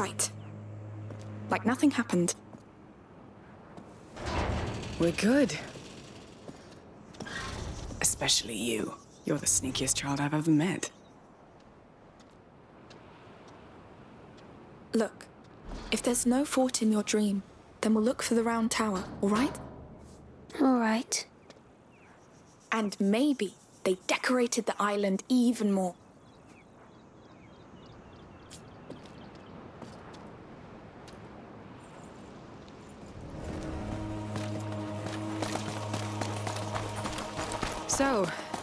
right. Like nothing happened. We're good. Especially you. You're the sneakiest child I've ever met. Look, if there's no fort in your dream, then we'll look for the round tower, all right? All right. And maybe they decorated the island even more.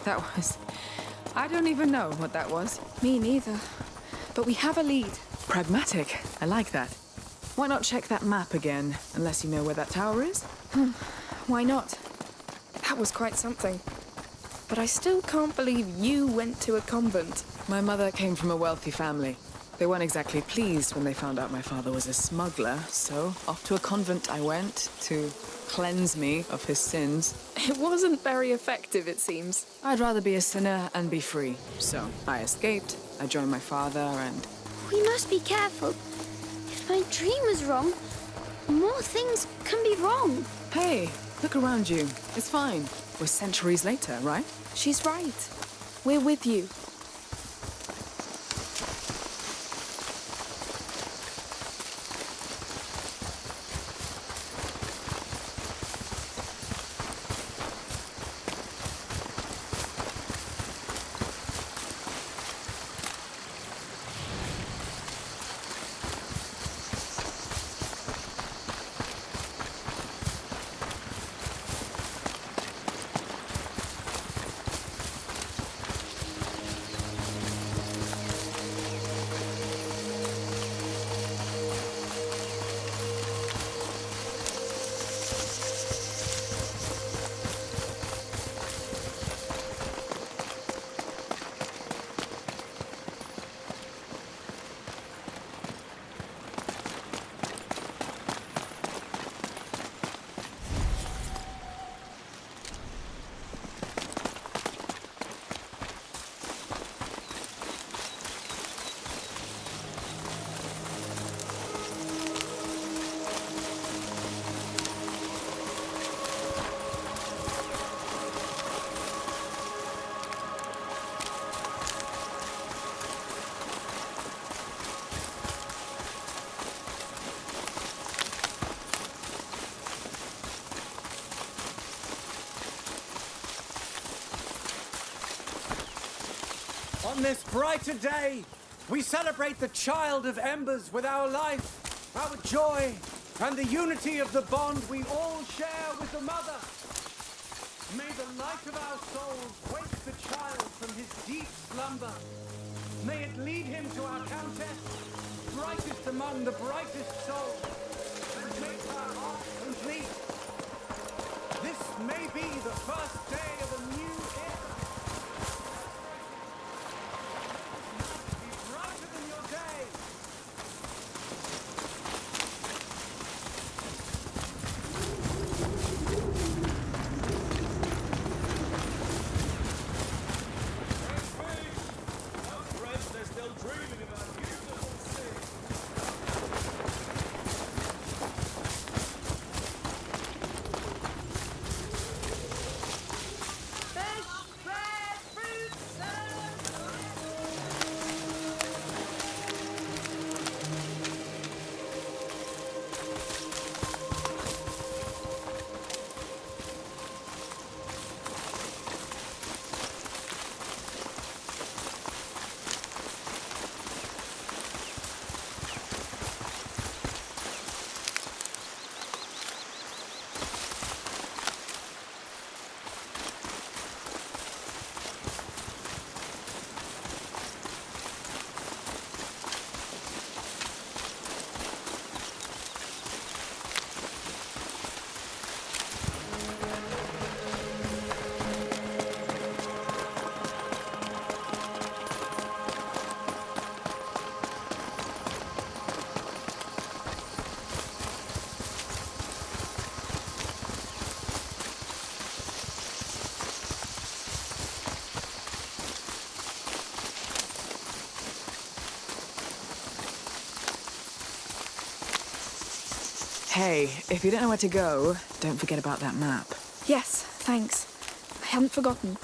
That was... I don't even know what that was. Me neither. But we have a lead. Pragmatic. I like that. Why not check that map again, unless you know where that tower is? Hmm. Why not? That was quite something. But I still can't believe you went to a convent. My mother came from a wealthy family. They weren't exactly pleased when they found out my father was a smuggler, so off to a convent I went to cleanse me of his sins. It wasn't very effective, it seems. I'd rather be a sinner and be free. So I escaped, I joined my father, and We must be careful. If my dream was wrong, more things can be wrong. hey, look around you. It's fine. We're centuries later, right? She's right. We're with you. Brighter day, we celebrate the child of embers with our life, our joy, and the unity of the bond we all share with the mother. May the light of our souls wake the child from his deep slumber. May it lead him to our countess, brightest among the brightest souls, and make her heart complete. This may be the first day of a new era. Hey, if you don't know where to go, don't forget about that map. Yes, thanks. I hadn't forgotten.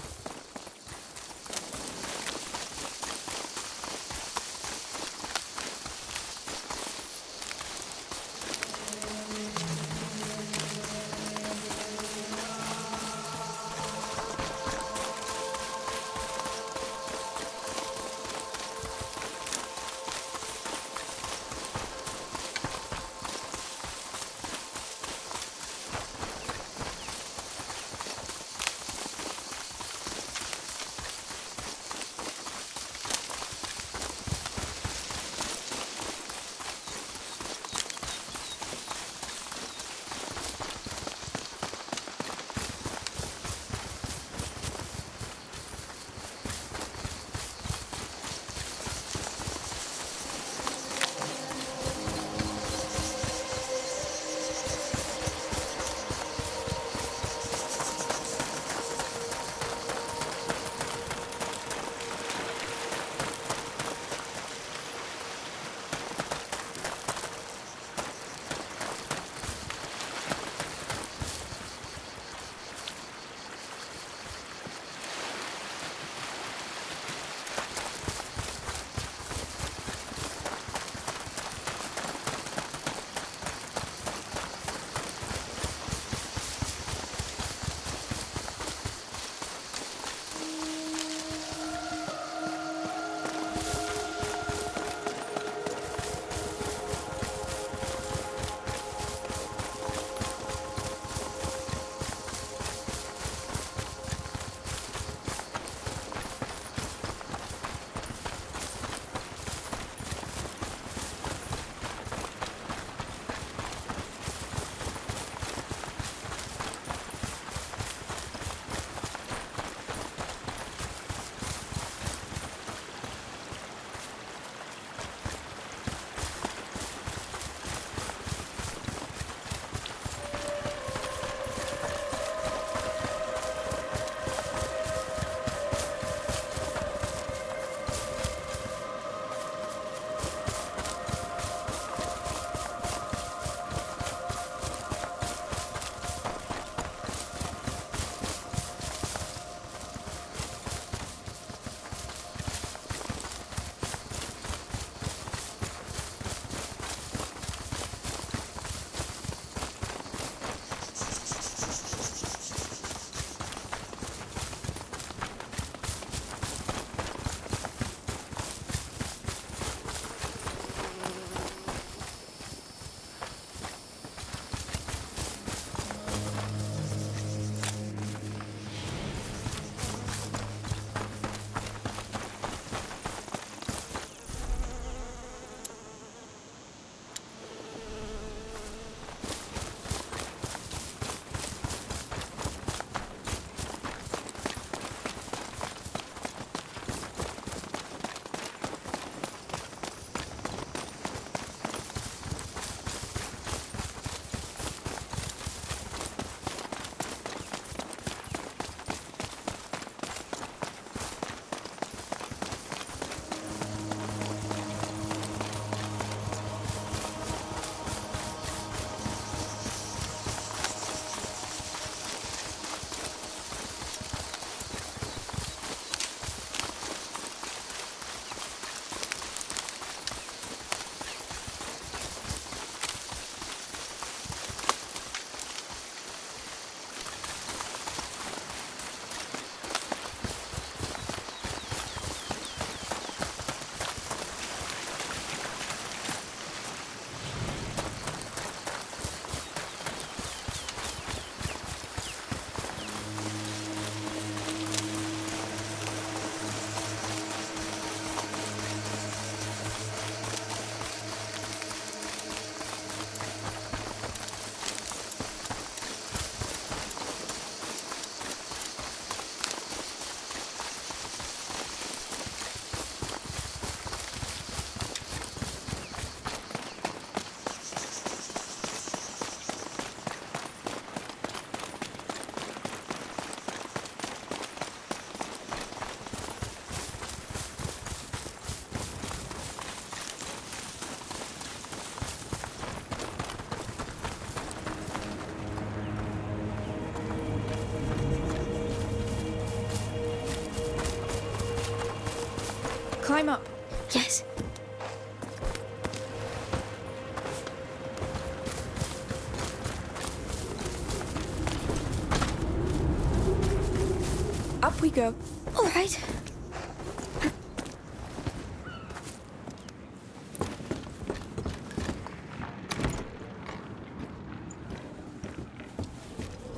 Right.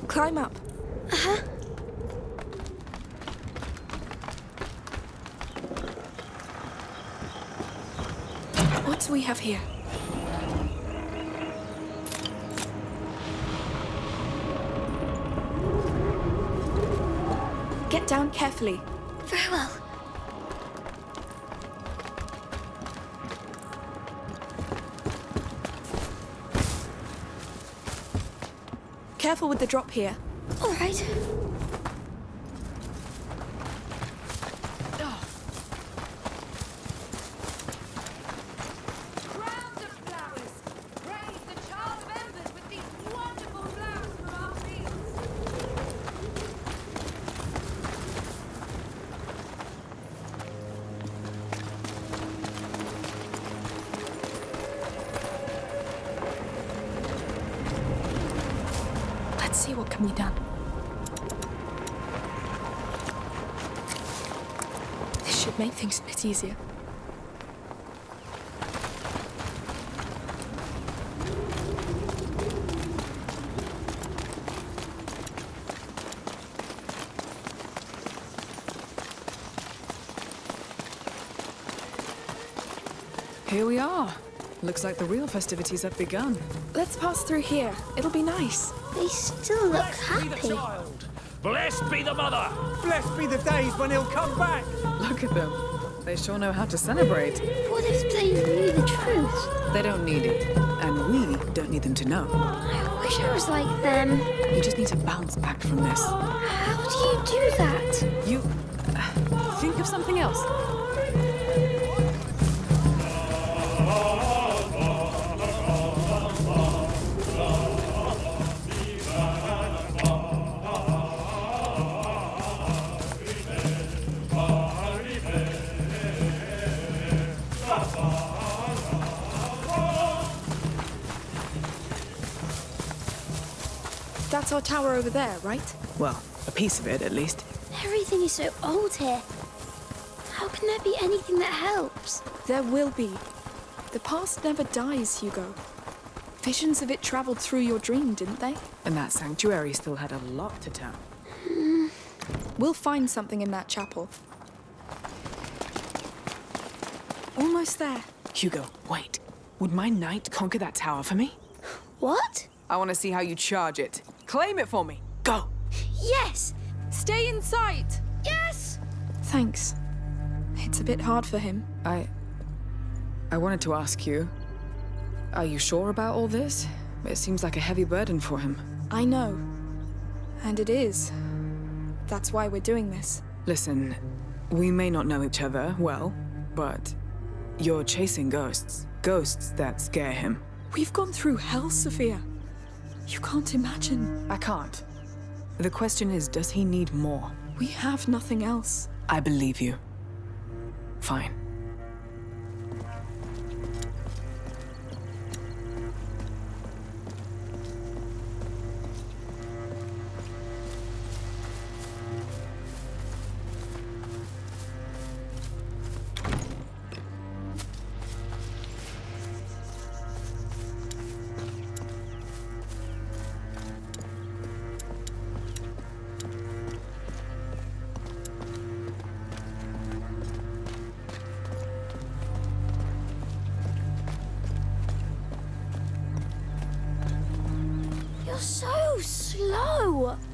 Climb up. Uh-huh. What do we have here? Get down carefully. Very well. Careful with the drop here. All right. Easier. Here we are. Looks like the real festivities have begun. Let's pass through here. It'll be nice. They still look Blessed be the child. Blessed be the mother. Blessed be the days when he'll come back. Look at them. They sure know how to celebrate. What if they knew the truth? They don't need it. And we don't need them to know. I wish I was like them. You just need to bounce back from this. How do you do that? You. uh, think of something else. Our tower over there, right? Well, a piece of it at least. Everything is so old here. How can there be anything that helps? There will be. The past never dies, Hugo. Visions of it traveled through your dream, didn't they? And that sanctuary still had a lot to tell. Hmm. We'll find something in that chapel. Almost there. Hugo, wait. Would my knight conquer that tower for me? What? I want to see how you charge it. Claim it for me. Go. Yes! Stay in sight! Yes! Thanks. It's a bit hard for him. I. I wanted to ask you. Are you sure about all this? It seems like a heavy burden for him. I know. And it is. That's why we're doing this. Listen, we may not know each other well, but you're chasing ghosts. Ghosts that scare him. We've gone through hell, Sophia. You can't imagine. I can't. The question is, does he need more? We have nothing else. I believe you. Fine.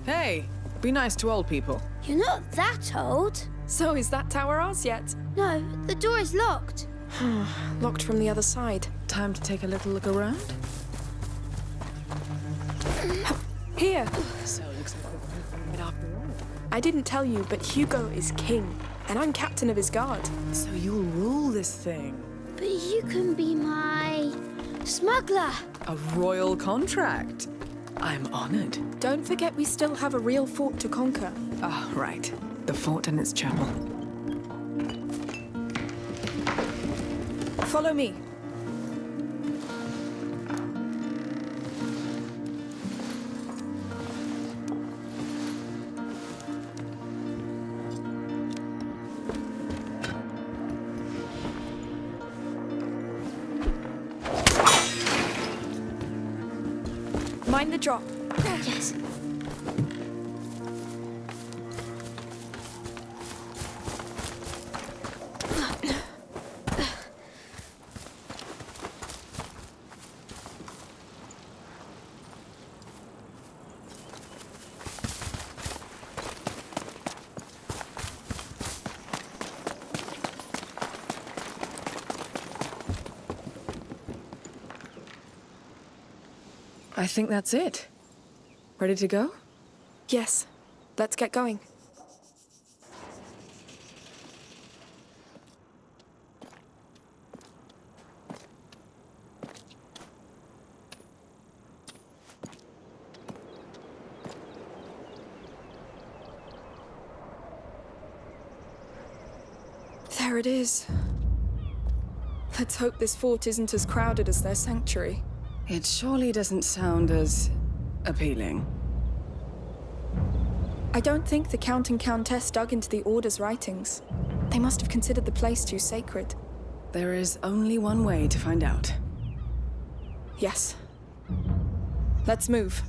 Hey, be nice to old people. You're not that old. So is that tower ours yet? No, the door is locked. Locked from the other side. Time to take a little look around? Here! So it looks like after all. I didn't tell you, but Hugo is king, and I'm captain of his guard. So you'll rule this thing. But you can be my smuggler. A royal contract. I'm honored. Don't forget we still have a real fort to conquer. Ah, oh, right. The fort and its chapel. Follow me. Drop. Think that's it. Ready to go? Yes. Let's get going. There it is. Let's hope this fort isn't as crowded as their sanctuary. It surely doesn't sound as appealing. I don't think the Count and Countess dug into the Order's writings. They must have considered the place too sacred. There is only one way to find out. Yes. Let's move.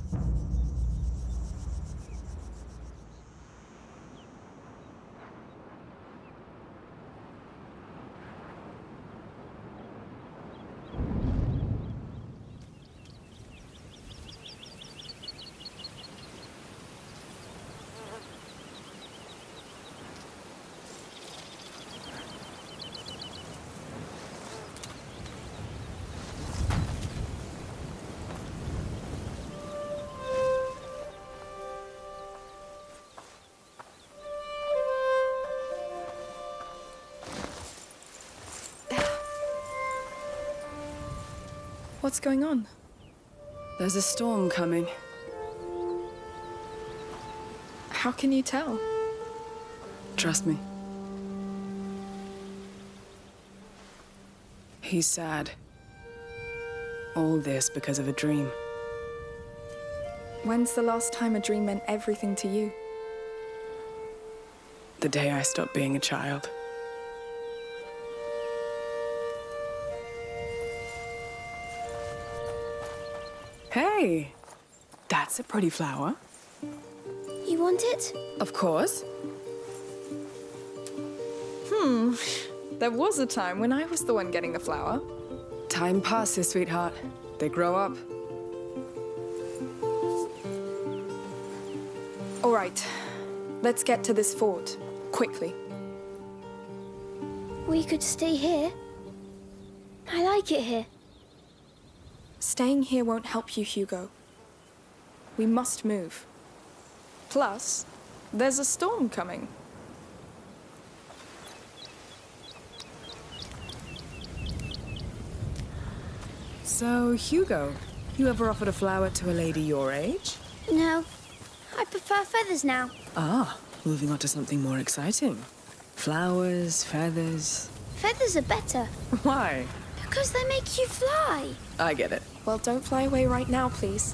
What's going on? There's a storm coming. How can you tell? Trust me. He's sad. All this because of a dream. When's the last time a dream meant everything to you? The day I stopped being a child. Hey! That's a pretty flower. You want it? Of course. Hmm, there was a time when I was the one getting the flower. Time passes, sweetheart. They grow up. All right. Let's get to this fort. Quickly. We could stay here. I like it here. Staying here won't help you, Hugo. We must move. Plus, there's a storm coming. So, Hugo, you ever offered a flower to a lady your age? No, I prefer feathers now. Ah, moving on to something more exciting. Flowers, feathers. Feathers are better Why? Because they make you fly. I get it. Well, don't fly away right now, please.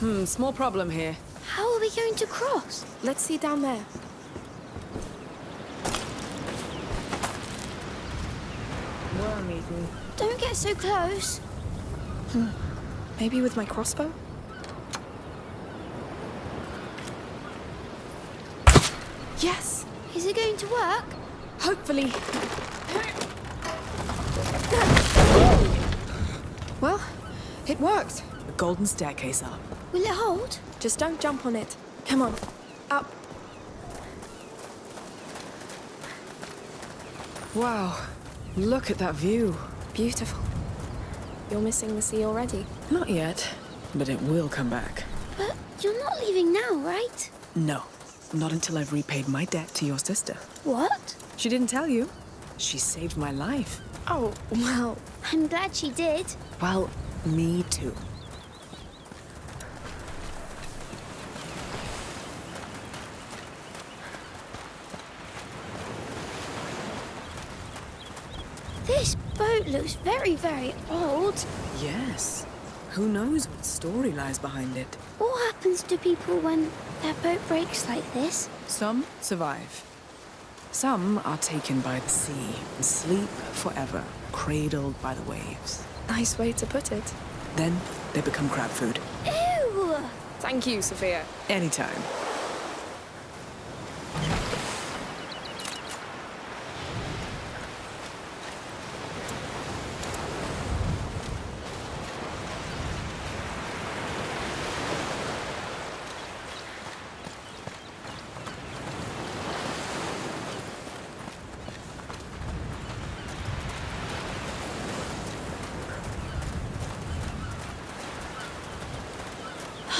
Hmm, small problem here. How are we going to cross? Let's see down there. Don't get so close. Hmm. Maybe with my crossbow? Yes! Is it going to work? Hopefully. Well, it worked. The golden staircase up. Will it hold? Just don't jump on it. Come on. Up. Wow, look at that view. Beautiful. You're missing the sea already. Not yet, but it will come back. But you're not leaving now, right? No, not until I've repaid my debt to your sister. What? She didn't tell you. She saved my life. Oh, well, I'm glad she did. Well, me too. This boat looks very, very old. Yes. Who knows what story lies behind it? What happens to people when their boat breaks like this? Some survive. Some are taken by the sea and sleep forever, cradled by the waves. Nice way to put it. Then they become crab food. Ew! Thank you, Sophia. Anytime.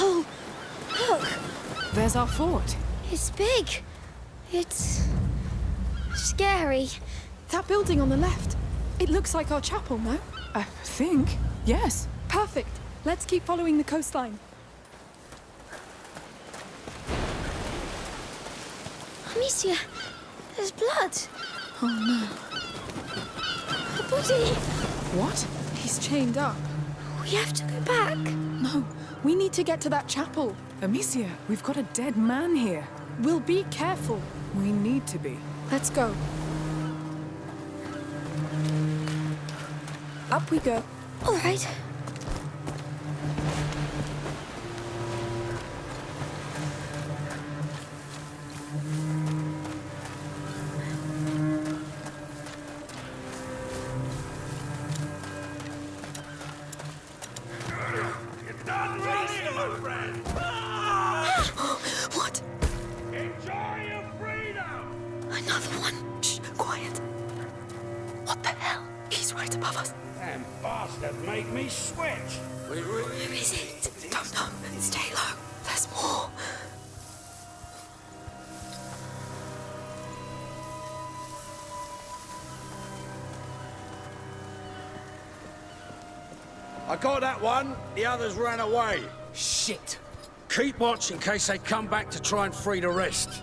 Oh, look! There's our fort. It's big. It's... scary. That building on the left. It looks like our chapel, no? I think. Yes. Perfect. Let's keep following the coastline. Amicia, there's blood. Oh no. A body. What? He's chained up. We have to go back. No, we need to get to that chapel. Amicia, we've got a dead man here. We'll be careful. We need to be. Let's go. Up we go. All right. Others ran away. Shit! Keep watch in case they come back to try and free the rest.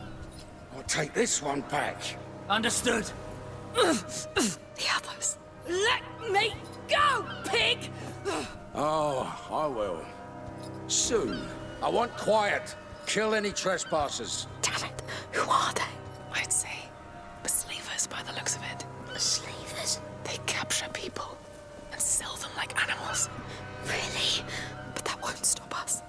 I'll take this one back. Understood. The others. Let me go, pig! Oh, I will. Soon. I want quiet. Kill any trespassers. Damn it. Who are they? I'd say slavers by the looks of it. Slavers? They capture people and sell them like animals. Really? But that won't stop us.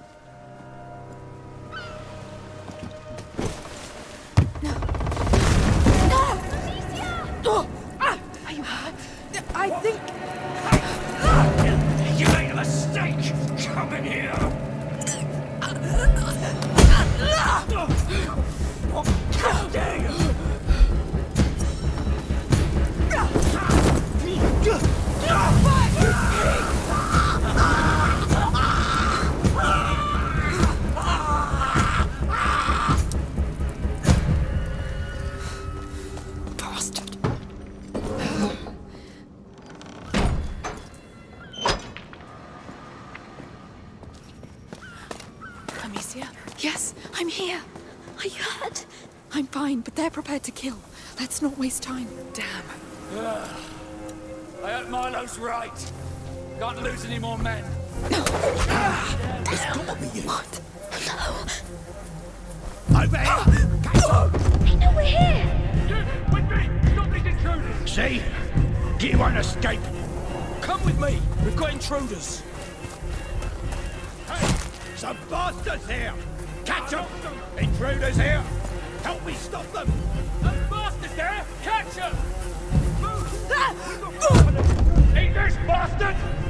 Amicia? Yes, I'm here. Are you hurt? I'm fine, but they're prepared to kill. Let's not waste time. Damn. I hope Milo's right. Can't lose any more men. Ah! What? No. Over here! I know we're here. With me! Stop these intruders! See? You won't escape! Come with me! We've got intruders! Some bastards here! Catch them! Intruders here! Help me stop them! Those bastards there! Catch them! Eat ah! this bastard!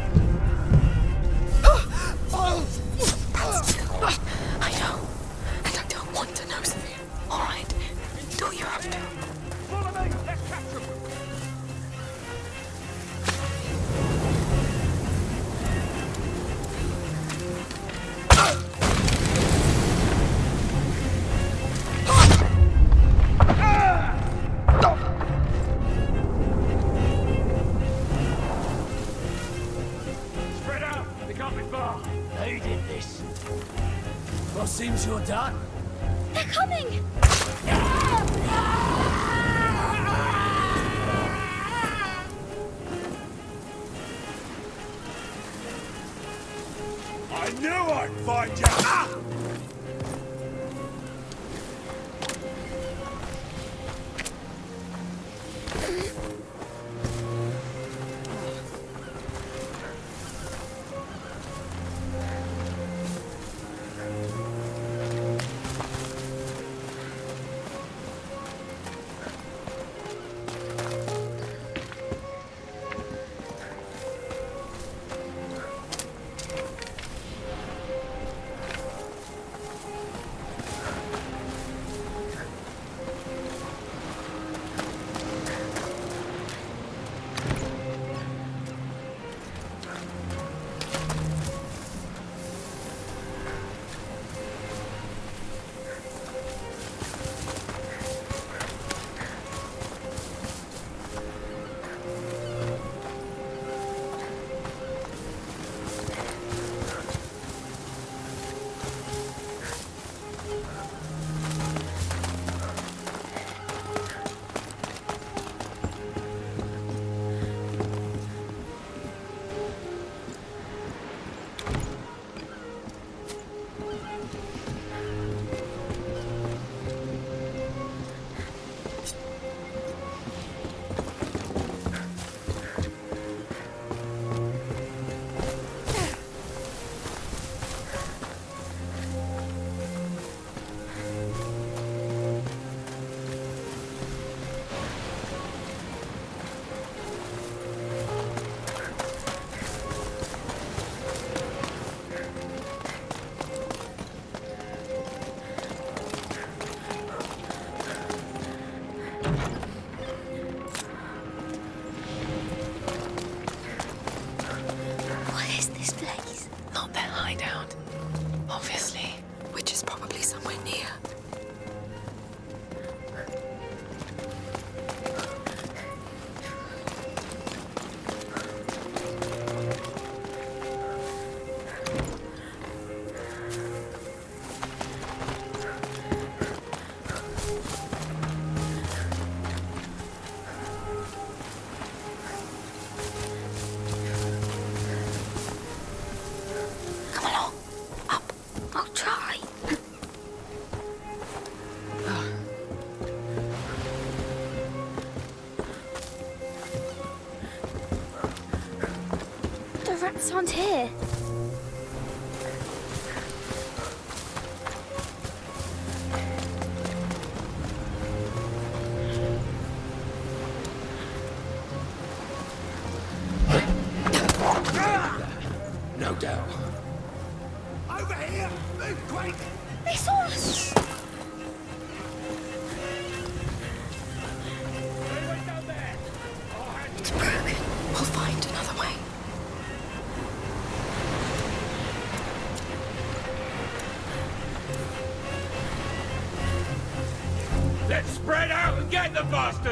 Aren't here.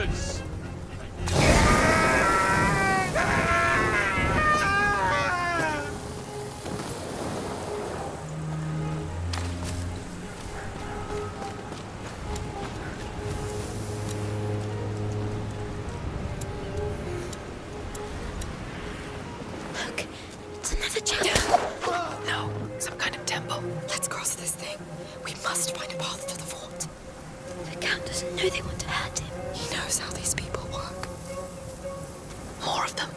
Get More of them.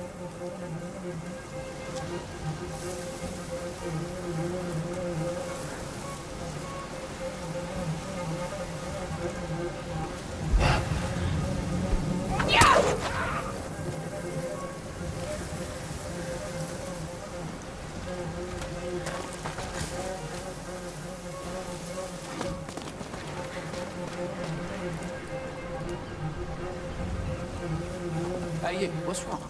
What's wrong?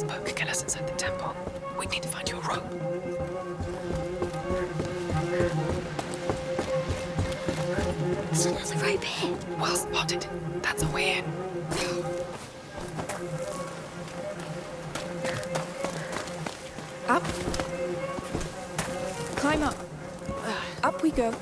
Your crossbow could get us inside the temple. We need to find you a rope. There's another rope here. Well spotted. That's a way in. Up. Climb up. Up we go.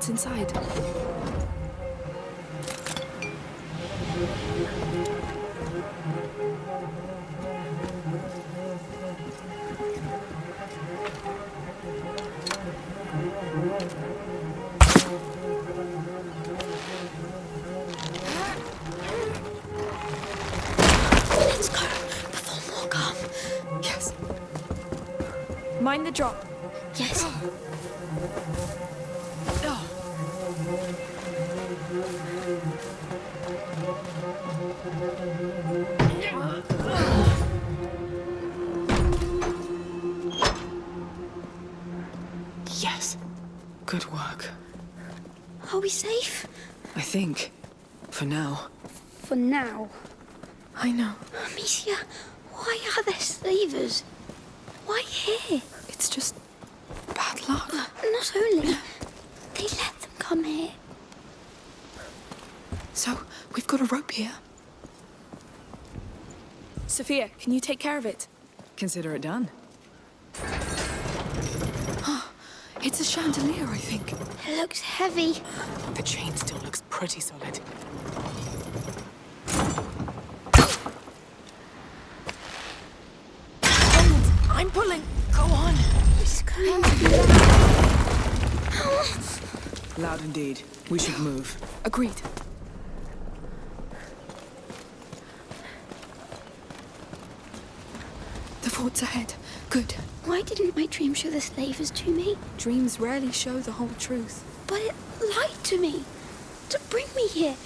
What's inside. Let's go. Yes. Mind the drop. Yes. Good work. Are we safe? I think. For now. For now. I know. Amicia, why are there slavers? Why here? It's just bad luck. Uh, not only, they let them come here. So, we've got a rope here. Sophia, can you take care of it? Consider it done. Ah, it's a chandelier, I think. It looks heavy. The chain still looks pretty solid. Hold! I'm pulling! Go on! It's going to be Loud indeed. We should move. Agreed. Fort's ahead. Good. Why didn't my dream show the slavers to me? Dreams rarely show the whole truth. But it lied to me. To bring me here.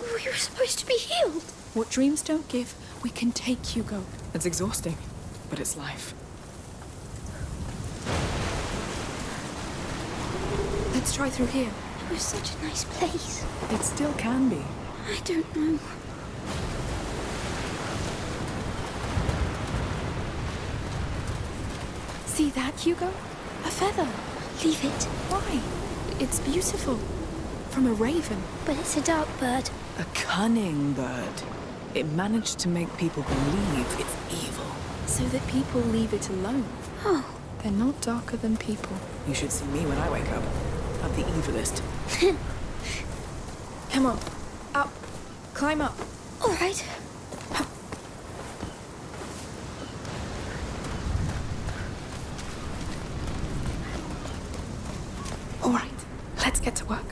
We were supposed to be healed. What dreams don't give, we can take, Hugo. It's exhausting, but it's life. Let's try through here. It was such a nice place. It still can be. I don't know. See that, Hugo? A feather. Leave it. Why? It's beautiful. From a raven. But it's a dark bird. A cunning bird. It managed to make people believe it's evil. So that people leave it alone. Oh, They're not darker than people. You should see me when I wake up. I'm the evilest. Come on. Up. Climb up. all right.